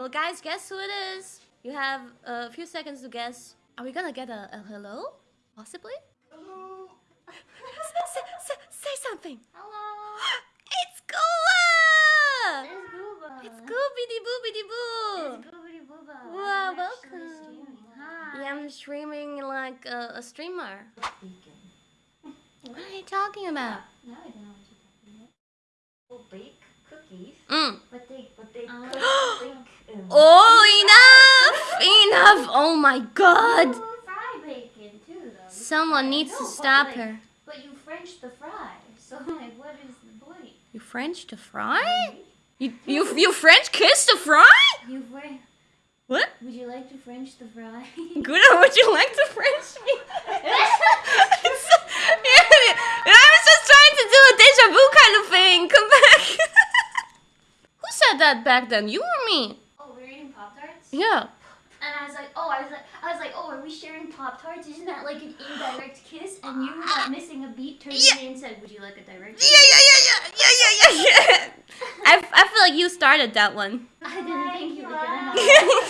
Well, guys, guess who it is? You have a few seconds to guess. Are we gonna get a, a hello? Possibly? Hello. say, say, say something. Hello. It's Gooba! It's Gooba. It's Goobity Boobity Boo! It's Goobity Booba. Wow, welcome. streaming. Hi. Yeah, I'm streaming like a, a streamer. What are you talking about? Now I don't know what you're talking about. We'll bake cookies, Mm. Oh, enough! Enough! Oh my god! You fry bacon too, though. You Someone needs to stop her. But you French the fry. So like, what is the point? You French the fry? You you you French kiss the fry? You French. What? Would you like to French the fry? Good. Would you like to French me? I was just trying to do a deja vu kind of thing. Come back. Who said that back then? You or me? We're eating Pop Tarts. Yeah. And I was like, oh, I was like, I was like, oh, are we sharing Pop Tarts? Isn't that like an indirect kiss? And you, without missing a beat, turned Yeah. to me and said, would you like a direct Yeah, kiss? yeah, yeah, yeah, yeah, yeah, yeah, yeah. I, I feel like you started that one. I didn't think you were gonna